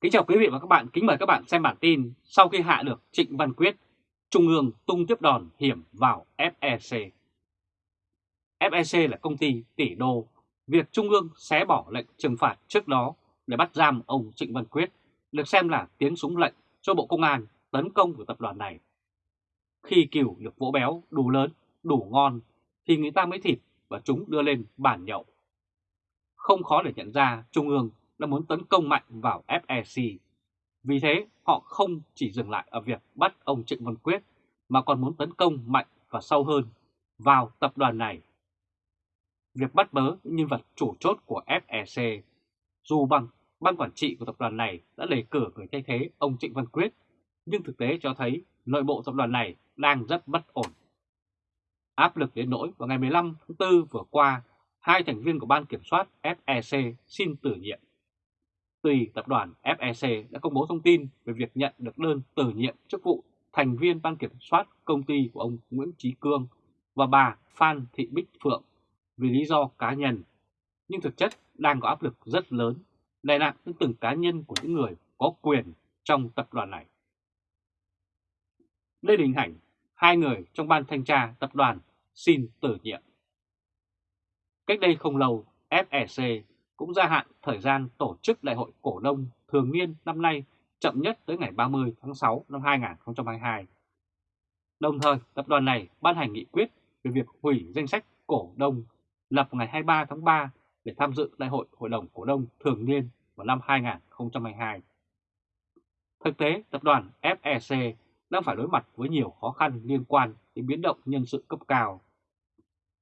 Kính chào quý vị và các bạn, kính mời các bạn xem bản tin sau khi hạ được Trịnh Văn Quyết, Trung ương tung tiếp đòn hiểm vào FEC. FEC là công ty tỷ đô, việc Trung ương xé bỏ lệnh trừng phạt trước đó để bắt giam ông Trịnh Văn Quyết được xem là tiếng súng lệnh cho Bộ Công an tấn công của tập đoàn này. Khi cừu được vỗ béo đủ lớn, đủ ngon thì người ta mới thịt và chúng đưa lên bàn nhậu. Không khó để nhận ra Trung ương đã muốn tấn công mạnh vào FEC. Vì thế họ không chỉ dừng lại ở việc bắt ông Trịnh Văn Quyết mà còn muốn tấn công mạnh và sâu hơn vào tập đoàn này. Việc bắt bớ những nhân vật chủ chốt của FEC, dù bằng ban quản trị của tập đoàn này đã đề cử người thay thế ông Trịnh Văn Quyết, nhưng thực tế cho thấy nội bộ tập đoàn này đang rất bất ổn. Áp lực đến nỗi vào ngày 15 tháng 4 vừa qua, hai thành viên của ban kiểm soát FEC xin tử nhiệm. Tùy tập đoàn FEC đã công bố thông tin về việc nhận được đơn từ nhiệm chức vụ thành viên ban kiểm soát công ty của ông Nguyễn Trí Cương và bà Phan Thị Bích Phượng vì lý do cá nhân, nhưng thực chất đang có áp lực rất lớn đè nặng đến từng cá nhân của những người có quyền trong tập đoàn này. Đây là hình ảnh hai người trong ban thanh tra tập đoàn xin tử nhiệm. Cách đây không lâu, FEC cũng gia hạn thời gian tổ chức đại hội cổ đông thường niên năm nay chậm nhất tới ngày 30 tháng 6 năm 2022. Đồng thời, tập đoàn này ban hành nghị quyết về việc hủy danh sách cổ đông lập ngày 23 tháng 3 để tham dự đại hội hội đồng cổ đông thường niên vào năm 2022. Thực tế, tập đoàn FEC đang phải đối mặt với nhiều khó khăn liên quan đến biến động nhân sự cấp cao.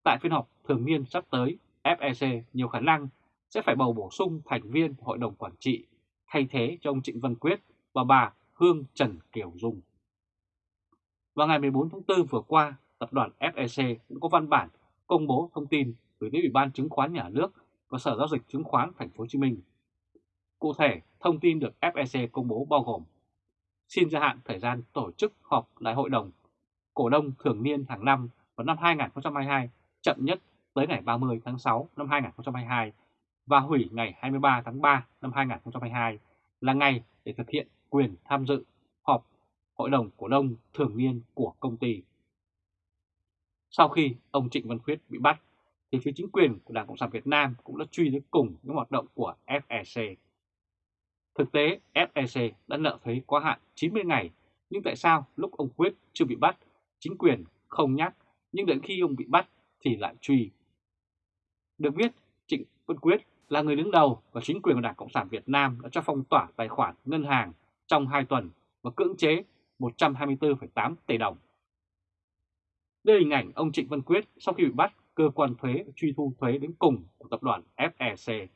Tại phiên họp thường niên sắp tới, FEC nhiều khả năng sẽ phải bầu bổ sung thành viên hội đồng quản trị thay thế cho ông Trịnh Văn Quyết và bà Hương Trần Kiều Dung. Vào ngày 14 tháng 4 vừa qua, tập đoàn FEC cũng có văn bản công bố thông tin gửi đến Ủy ban Chứng khoán Nhà nước và Sở Giao dịch Chứng khoán Thành phố Hồ Chí Minh. Cụ thể, thông tin được FEC công bố bao gồm xin gia hạn thời gian tổ chức họp đại hội đồng cổ đông thường niên hàng năm vào năm 2022 chậm nhất tới ngày 30 tháng 6 năm 2022 và hủy ngày 23 tháng 3 năm 2022 là ngày để thực hiện quyền tham dự họp hội đồng cổ đông thường niên của công ty. Sau khi ông Trịnh Văn Quyết bị bắt, thì phía chính quyền của Đảng Cộng sản Việt Nam cũng đã truy đến cùng những hoạt động của FEC. Thực tế, FEC đã nợ thuế quá hạn 90 ngày, nhưng tại sao lúc ông Quyết chưa bị bắt, chính quyền không nhắc, nhưng đến khi ông bị bắt thì lại truy. Được biết, Trịnh Văn Quyết là người đứng đầu và chính quyền của Đảng Cộng sản Việt Nam đã cho phong tỏa tài khoản ngân hàng trong 2 tuần và cưỡng chế 124,8 tỷ đồng. Đây là hình ảnh ông Trịnh Văn Quyết sau khi bị bắt cơ quan thuế truy thu thuế đến cùng của tập đoàn FEC.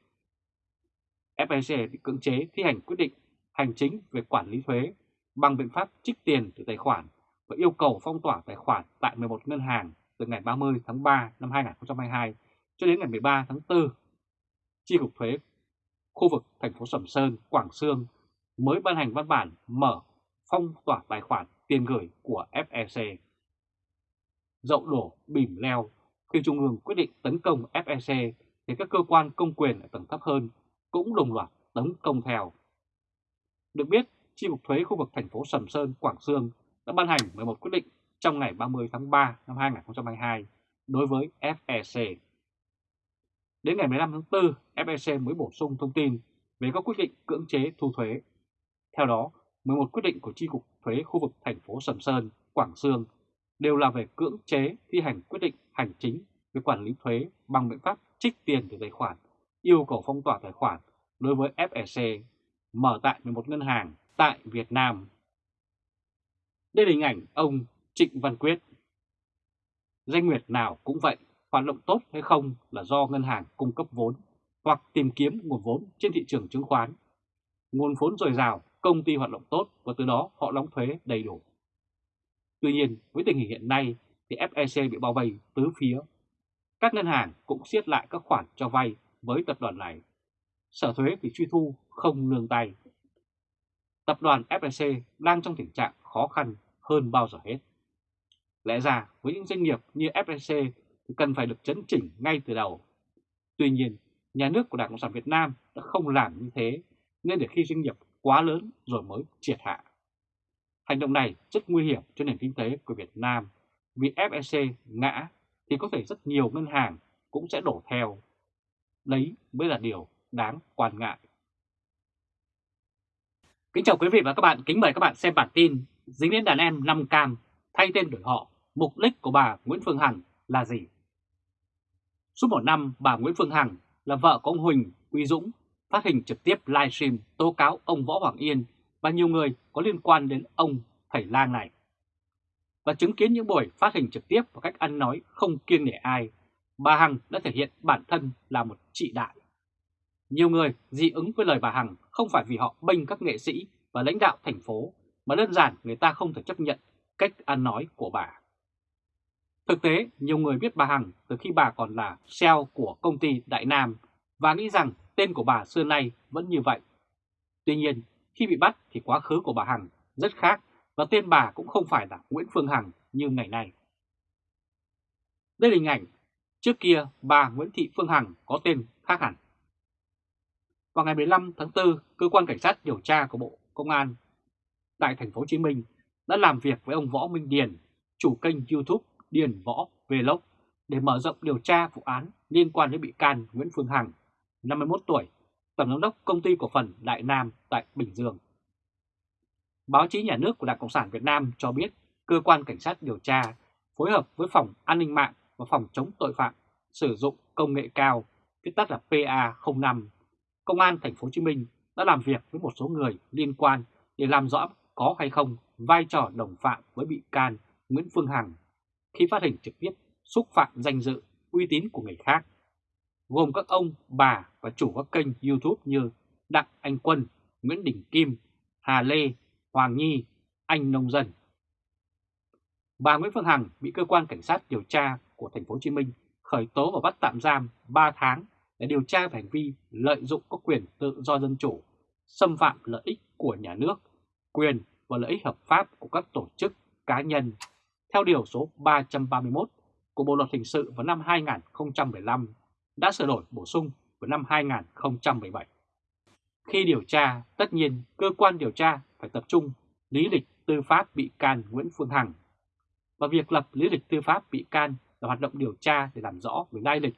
FEC bị cưỡng chế thi hành quyết định hành chính về quản lý thuế bằng biện pháp trích tiền từ tài khoản và yêu cầu phong tỏa tài khoản tại 11 ngân hàng từ ngày 30 tháng 3 năm 2022 cho đến ngày 13 tháng 4 Chi cục thuế khu vực thành phố Sầm Sơn, Quảng Sương mới ban hành văn bản mở phong tỏa tài khoản tiền gửi của FEC. Dậu đổ bìm leo, khi Trung ương quyết định tấn công FEC thì các cơ quan công quyền ở tầng thấp hơn cũng đồng loạt tấn công theo. Được biết, Chi cục thuế khu vực thành phố Sầm Sơn, Quảng Sương đã ban hành 11 quyết định trong ngày 30 tháng 3 năm 2022 đối với FEC. Đến ngày 15 tháng 4, FEC mới bổ sung thông tin về các quyết định cưỡng chế thu thuế. Theo đó, 11 quyết định của Chi cục thuế khu vực thành phố Sầm Sơn, Quảng Sương đều là về cưỡng chế thi hành quyết định hành chính về quản lý thuế bằng biện pháp trích tiền từ tài khoản, yêu cầu phong tỏa tài khoản đối với FEC mở tại 11 ngân hàng tại Việt Nam. Đây là hình ảnh ông Trịnh Văn Quyết. Danh nguyệt nào cũng vậy, hoạt động tốt hay không là do ngân hàng cung cấp vốn hoặc tìm kiếm nguồn vốn trên thị trường chứng khoán. Nguồn vốn dồi dào, công ty hoạt động tốt và từ đó họ đóng thuế đầy đủ. Tuy nhiên, với tình hình hiện nay thì FEC bị bao vây tứ phía. Các ngân hàng cũng siết lại các khoản cho vay với tập đoàn này. Sở thuế thì truy thu không nương tay. Tập đoàn FEC đang trong tình trạng khó khăn hơn bao giờ hết. Lẽ ra với những doanh nghiệp như FEC cần phải được chấn chỉnh ngay từ đầu. Tuy nhiên, nhà nước của Đảng Cộng sản Việt Nam đã không làm như thế, nên để khi doanh nghiệp quá lớn rồi mới triệt hạ. Hành động này rất nguy hiểm cho nền kinh tế của Việt Nam vì FEC ngã thì có thể rất nhiều ngân hàng cũng sẽ đổ theo. Đấy mới là điều đáng quan ngại. Kính chào quý vị và các bạn, kính mời các bạn xem bản tin dính đến đàn em 5 cam thay tên đổi họ, mục đích của bà Nguyễn Phương Hằng là gì? Suốt một năm, bà Nguyễn Phương Hằng là vợ của ông Huỳnh Uy Dũng phát hình trực tiếp livestream tố cáo ông Võ Hoàng Yên và nhiều người có liên quan đến ông thầy lang này. Và chứng kiến những buổi phát hình trực tiếp và cách ăn nói không kiêng nể ai, bà Hằng đã thể hiện bản thân là một trị đại. Nhiều người dị ứng với lời bà Hằng không phải vì họ bênh các nghệ sĩ và lãnh đạo thành phố, mà đơn giản người ta không thể chấp nhận cách ăn nói của bà. Thực tế, nhiều người biết bà Hằng từ khi bà còn là CEO của công ty Đại Nam và nghĩ rằng tên của bà xưa nay vẫn như vậy. Tuy nhiên, khi bị bắt thì quá khứ của bà Hằng rất khác và tên bà cũng không phải là Nguyễn Phương Hằng như ngày nay. Đây là hình ảnh trước kia bà Nguyễn Thị Phương Hằng có tên khác hẳn. Vào ngày 15 tháng 4, cơ quan cảnh sát điều tra của Bộ Công an tại thành phố Hồ Chí Minh đã làm việc với ông Võ Minh Điền, chủ kênh YouTube Điền Võ Vlog để mở rộng điều tra vụ án liên quan đến bị can Nguyễn Phương Hằng, 51 tuổi, tổng giám đốc công ty cổ phần Đại Nam tại Bình Dương. Báo chí nhà nước của Đảng Cộng sản Việt Nam cho biết cơ quan cảnh sát điều tra phối hợp với phòng an ninh mạng và phòng chống tội phạm sử dụng công nghệ cao, viết tắt là PA05. Công an thành phố Hồ Chí Minh đã làm việc với một số người liên quan để làm rõ có hay không vai trò đồng phạm với bị can Nguyễn Phương Hằng khi phát hình trực tiếp xúc phạm danh dự, uy tín của người khác, gồm các ông, bà và chủ các kênh YouTube như Đặng Anh Quân, Nguyễn Đình Kim, Hà Lê, Hoàng Nhi, Anh Nông Dân. Bà Nguyễn Phương Hằng bị cơ quan cảnh sát điều tra của thành phố Hồ Chí Minh khởi tố và bắt tạm giam 3 tháng để điều tra về hành vi lợi dụng các quyền tự do dân chủ, xâm phạm lợi ích của nhà nước, quyền và lợi ích hợp pháp của các tổ chức cá nhân theo Điều số 331 của Bộ Luật Hình sự vào năm 2015 đã sửa đổi bổ sung vào năm 2017. Khi điều tra, tất nhiên cơ quan điều tra phải tập trung lý lịch tư pháp bị can Nguyễn Phương Hằng. Và việc lập lý lịch tư pháp bị can là hoạt động điều tra để làm rõ về lai lịch,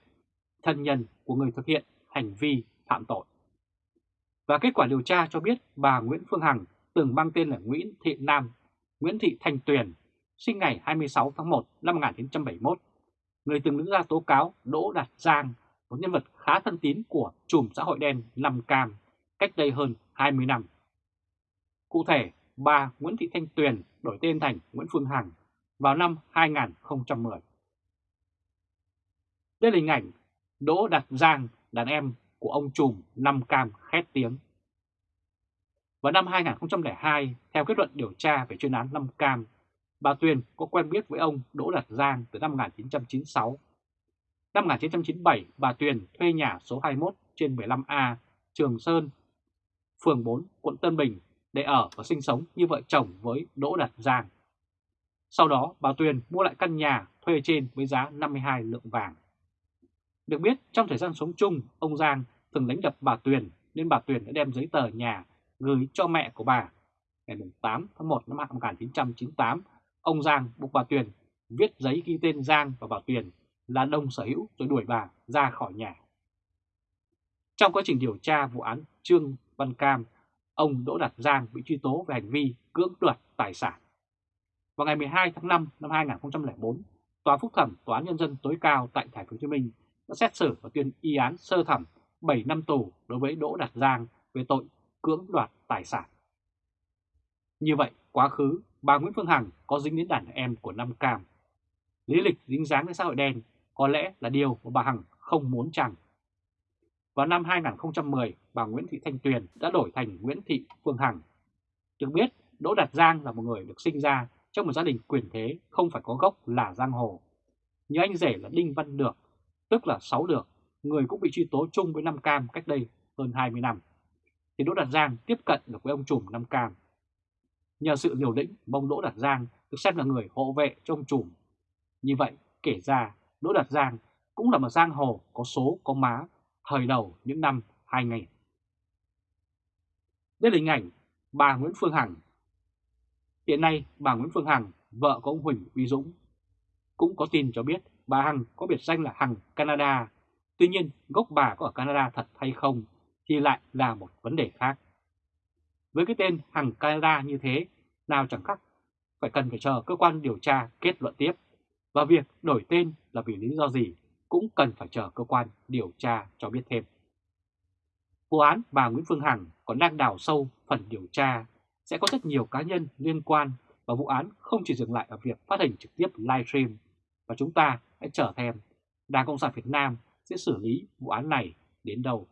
thân nhân của người thực hiện hành vi phạm tội. Và kết quả điều tra cho biết bà Nguyễn Phương Hằng từng mang tên là Nguyễn Thị Nam, Nguyễn Thị Thanh Tuyền sinh ngày 26 tháng 1 năm 1971, người từng đứng ra tố cáo Đỗ Đạt Giang, một nhân vật khá thân tín của chùm xã hội đen Nam Cam, cách đây hơn 20 năm. Cụ thể, bà Nguyễn Thị Thanh Tuyền đổi tên thành Nguyễn Phương Hằng vào năm 2010. Đây là hình ảnh Đỗ Đạt Giang, đàn em của ông trùm Nam Cam khét tiếng. Vào năm 2002, theo kết luận điều tra về chuyên án Nam Cam, bà Tuyền có quen biết với ông Đỗ Đạt Giang từ năm 1996. Năm 1997, bà Tuyền thuê nhà số 21 trên 15A, Trường Sơn, phường 4, quận Tân Bình để ở và sinh sống như vợ chồng với Đỗ Đạt Giang. Sau đó, bà Tuyền mua lại căn nhà thuê trên với giá 52 lượng vàng. Được biết, trong thời gian sống chung, ông Giang thường đánh đập bà Tuyền nên bà Tuyền đã đem giấy tờ nhà gửi cho mẹ của bà. Ngày 8 tháng 1 năm 1998, ông Giang buộc bà Tuyền viết giấy ghi tên Giang và bà Tuyền là đồng sở hữu rồi đuổi bà ra khỏi nhà. Trong quá trình điều tra vụ án Trương Văn Cam, ông Đỗ Đạt Giang bị truy tố về hành vi cưỡng đoạt tài sản. Vào ngày 12 tháng 5 năm 2004, Tòa phúc thẩm Tòa án Nhân dân tối cao tại Thành phố Hồ Chí Minh đã xét xử và tuyên y án sơ thẩm 7 năm tù đối với Đỗ Đạt Giang về tội cưỡng đoạt tài sản. Như vậy, quá khứ, bà Nguyễn Phương Hằng có dính đến đàn em của Nam Cam. Lý lịch dính dáng đến xã hội đen có lẽ là điều mà bà Hằng không muốn chăng. Vào năm 2010, bà Nguyễn Thị Thanh Tuyền đã đổi thành Nguyễn Thị Phương Hằng. Được biết, Đỗ Đạt Giang là một người được sinh ra trong một gia đình quyền thế không phải có gốc là giang hồ. Như anh rể là Đinh Văn Được, tức là Sáu Được, người cũng bị truy tố chung với Nam Cam cách đây hơn 20 năm. Thì Đỗ Đạt Giang tiếp cận được với ông trùm Nam Cam. Nhờ sự liều lĩnh, mong Đỗ Đạt Giang được xem là người hộ vệ cho ông trùm. Như vậy, kể ra Đỗ Đạt Giang cũng là một giang hồ có số có má thời đầu những năm 2000. Đây là hình ảnh bà Nguyễn Phương Hằng. Hiện nay bà Nguyễn Phương Hằng, vợ của ông Huỳnh Uy Dũng, cũng có tin cho biết bà Hằng có biệt danh là Hằng Canada. Tuy nhiên gốc bà có ở Canada thật hay không thì lại là một vấn đề khác. Với cái tên hàng Canada như thế, nào chẳng khác phải cần phải chờ cơ quan điều tra kết luận tiếp. Và việc đổi tên là vì lý do gì cũng cần phải chờ cơ quan điều tra cho biết thêm. Vụ án bà Nguyễn Phương Hằng còn đang đào sâu phần điều tra, sẽ có rất nhiều cá nhân liên quan và vụ án không chỉ dừng lại ở việc phát hành trực tiếp livestream và chúng ta hãy chờ thêm Đảng Cộng sản Việt Nam sẽ xử lý vụ án này đến đâu.